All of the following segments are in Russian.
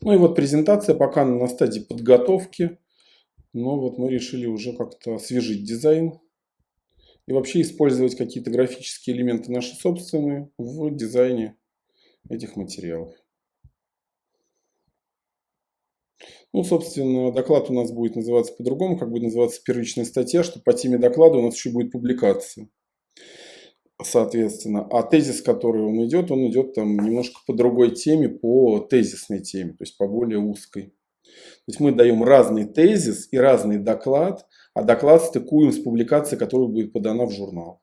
Ну и вот презентация пока на стадии подготовки. Но вот мы решили уже как-то освежить дизайн. И вообще использовать какие-то графические элементы наши собственные в дизайне этих материалов. Ну, собственно, доклад у нас будет называться по-другому, как будет называться первичная статья, что по теме доклада у нас еще будет публикация соответственно. А тезис, который он идет, он идет там немножко по другой теме, по тезисной теме, то есть по более узкой. То есть мы даем разный тезис и разный доклад, а доклад стыкуем с публикацией, которая будет подана в журнал.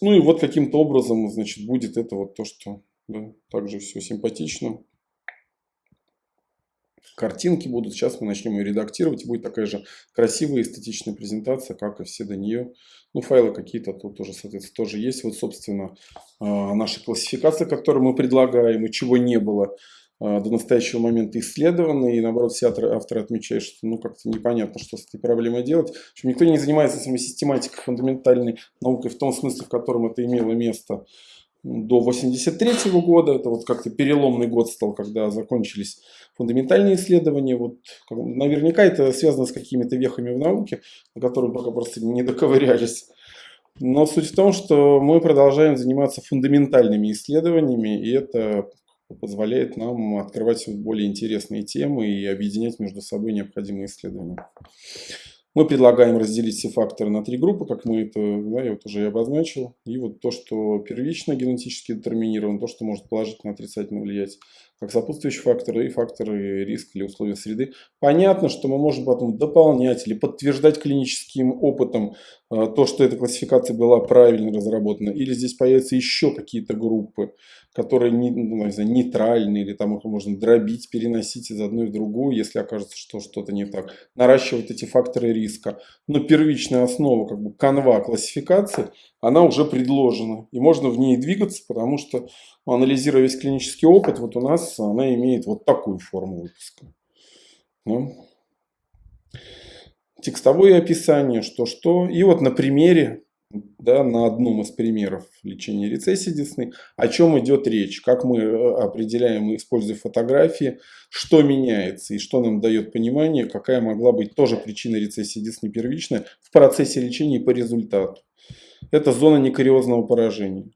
Ну и вот каким-то образом, значит, будет это вот то, что да, также все симпатично картинки будут. Сейчас мы начнем ее редактировать. Будет такая же красивая эстетичная презентация, как и все до нее. Ну, файлы какие-то тут тоже, соответственно, тоже есть. Вот, собственно, а, наша классификация, которую мы предлагаем, и чего не было а, до настоящего момента исследованы, и наоборот все авторы, авторы отмечают, что ну как-то непонятно, что с этой проблемой делать. В общем, никто не занимается самой систематикой фундаментальной наукой в том смысле, в котором это имело место до 83 года. Это вот как-то переломный год стал, когда закончились фундаментальные исследования. Вот, наверняка это связано с какими-то вехами в науке, на которые пока просто не доковырялись. Но суть в том, что мы продолжаем заниматься фундаментальными исследованиями, и это позволяет нам открывать более интересные темы и объединять между собой необходимые исследования. Мы предлагаем разделить все факторы на три группы, как мы это, да, я вот уже и обозначил. И вот то, что первично генетически детерминировано, то, что может положительно отрицательно влиять как сопутствующие факторы и факторы риска или условия среды. Понятно, что мы можем потом дополнять или подтверждать клиническим опытом то, что эта классификация была правильно разработана. Или здесь появятся еще какие-то группы, которые не, ну, не знаю, нейтральные, или там их можно дробить, переносить из одной в другую, если окажется, что что-то не так. Наращивать эти факторы риска. Но первичная основа, как бы канва классификации, она уже предложена. И можно в ней двигаться, потому что анализируя весь клинический опыт, вот у нас она имеет вот такую форму выпуска. Ну. Текстовое описание, что-что. И вот на примере, да, на одном из примеров лечения рецессии десны, о чем идет речь, как мы э, определяем, используя фотографии, что меняется и что нам дает понимание, какая могла быть тоже причина рецессии десны первичная в процессе лечения и по результату. Это зона некариозного поражения.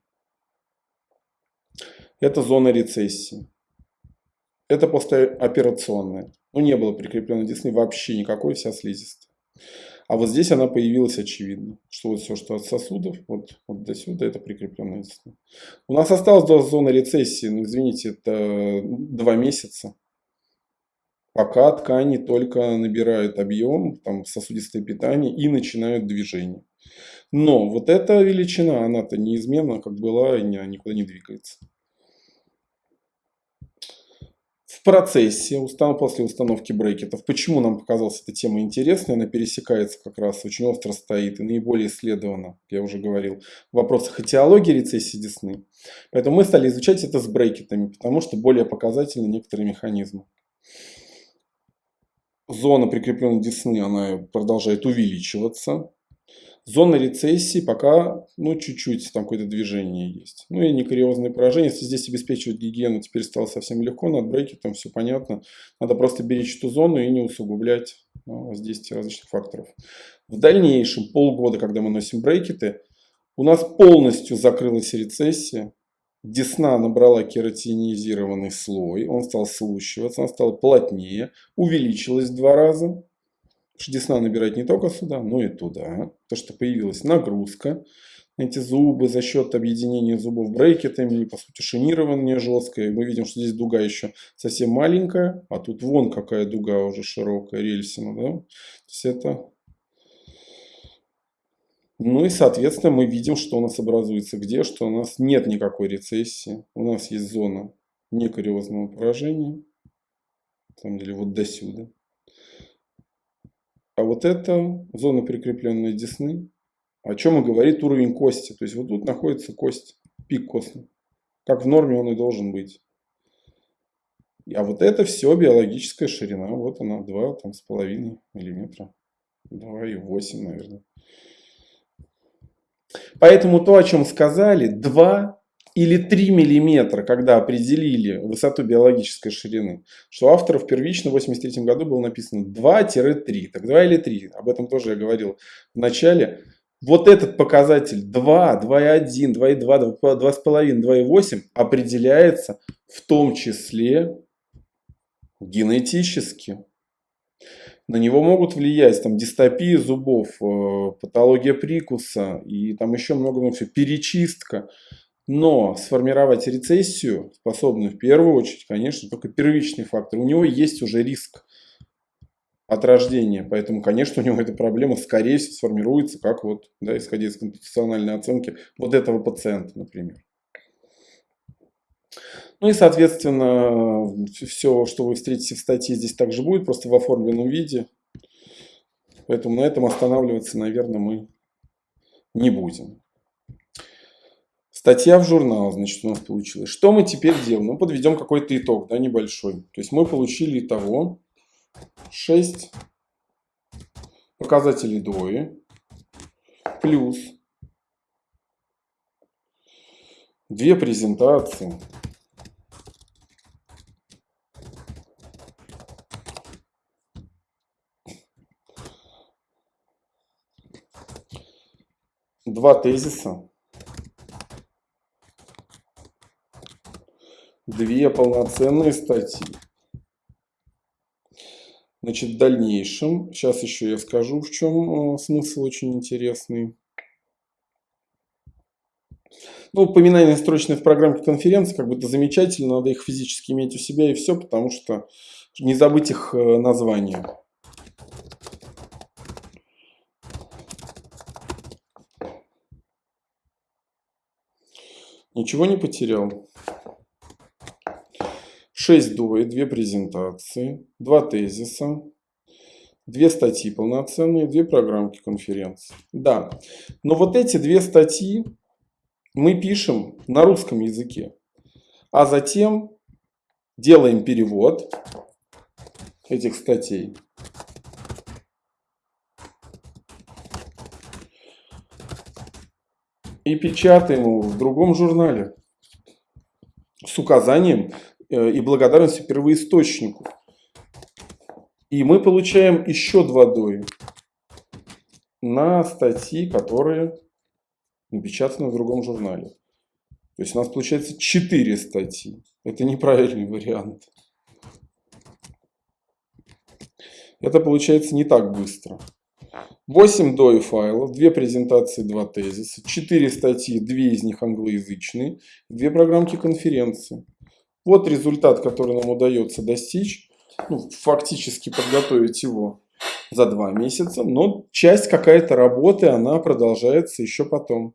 Это зона рецессии. Это послеоперационная. Ну, не было прикрепленной десны вообще никакой, вся слизистая. А вот здесь она появилась очевидно, что вот все, что от сосудов, вот, вот до сюда, это прикрепленная десна. У нас осталась до зоны рецессии, ну, извините, это два месяца. Пока ткани только набирают объем, там сосудистое питание и начинают движение. Но вот эта величина, она-то неизменна, как была, и никуда не двигается. Процессе, после установки брекетов. Почему нам показалась эта тема интересной? Она пересекается как раз, очень остро стоит и наиболее исследована, я уже говорил, в вопросах этиологии рецессии десны. Поэтому мы стали изучать это с брекетами, потому что более показательны некоторые механизмы. Зона прикрепленной десны она продолжает увеличиваться. Зона рецессии пока, ну, чуть-чуть там какое-то движение есть. Ну и некариозные поражения. Если здесь обеспечивать гигиену теперь стало совсем легко, над брекетом все понятно. Надо просто беречь эту зону и не усугублять ну, воздействие различных факторов. В дальнейшем, полгода, когда мы носим брекеты, у нас полностью закрылась рецессия. Десна набрала кератинизированный слой, он стал слущиваться, он стал плотнее, увеличилась в два раза. Десна набирать не только сюда, но и туда. То, что появилась нагрузка на эти зубы за счет объединения зубов брекетами, по сути шинирование жесткое. Мы видим, что здесь дуга еще совсем маленькая, а тут вон какая дуга уже широкая, рельсина. Да? То есть это... Ну и, соответственно, мы видим, что у нас образуется где, что у нас нет никакой рецессии. У нас есть зона некариозного поражения. На самом деле вот до сюда. А вот это зона прикрепленной десны, о чем и говорит уровень кости. То есть вот тут находится кость, пик костный. Как в норме он и должен быть. А вот это все биологическая ширина. Вот она, 2,5 миллиметра. 2,8, наверное. Поэтому то, о чем сказали, 2 или 3 миллиметра, когда определили высоту биологической ширины, что у авторов первично в 83 году было написано 2-3. Так 2 или 3, об этом тоже я говорил в начале. Вот этот показатель 2, 2,1, 2,2, 2,5, 2,8 определяется в том числе генетически. На него могут влиять там дистопия зубов, э, патология прикуса и там еще много, много всего, перечистка. Но сформировать рецессию способны в первую очередь, конечно, только первичный фактор. У него есть уже риск от рождения, поэтому, конечно, у него эта проблема скорее всего сформируется, как вот, да, исходя из компутациональной оценки вот этого пациента, например. Ну и, соответственно, все, что вы встретите в статье, здесь также будет, просто в оформленном виде. Поэтому на этом останавливаться, наверное, мы не будем. Статья в журнал, значит, у нас получилось. Что мы теперь делаем? Ну, подведем какой-то итог, да, небольшой. То есть мы получили итого 6 показателей ДОИ плюс две презентации два тезиса, две полноценные статьи. Значит, в дальнейшем, сейчас еще я скажу, в чем э, смысл очень интересный. Ну, упоминание строчное в программе конференции, как бы это замечательно, надо их физически иметь у себя и все, потому что не забыть их э, название. Ничего не потерял. 6 дуэй, 2 презентации, 2 тезиса, 2 статьи полноценные, 2 программки конференции. Да, но вот эти две статьи мы пишем на русском языке, а затем делаем перевод этих статей. И печатаем его в другом журнале с указанием и благодарностью первоисточнику. И мы получаем еще два дои на статьи, которые напечатаны в другом журнале. То есть у нас получается 4 статьи. Это неправильный вариант. Это получается не так быстро. 8 DOI файлов, 2 презентации, 2 тезиса, 4 статьи, 2 из них англоязычные, 2 программки конференции. Вот результат, который нам удается достичь. Ну, фактически подготовить его за 2 месяца, но часть какая-то работы, она продолжается еще потом.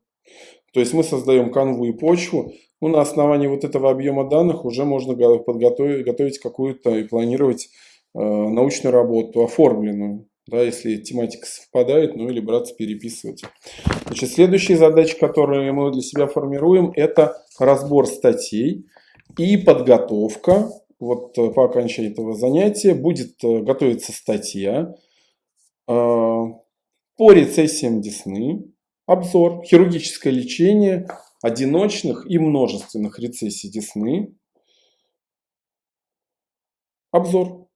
То есть мы создаем канву и почву, ну, на основании вот этого объема данных уже можно подготовить готовить какую-то и планировать э, научную работу, оформленную да, если тематика совпадает, ну или браться переписывать. Значит, следующие задачи, которые мы для себя формируем, это разбор статей и подготовка. Вот э, по окончании этого занятия будет э, готовиться статья э, по рецессиям десны, обзор, хирургическое лечение одиночных и множественных рецессий десны, обзор.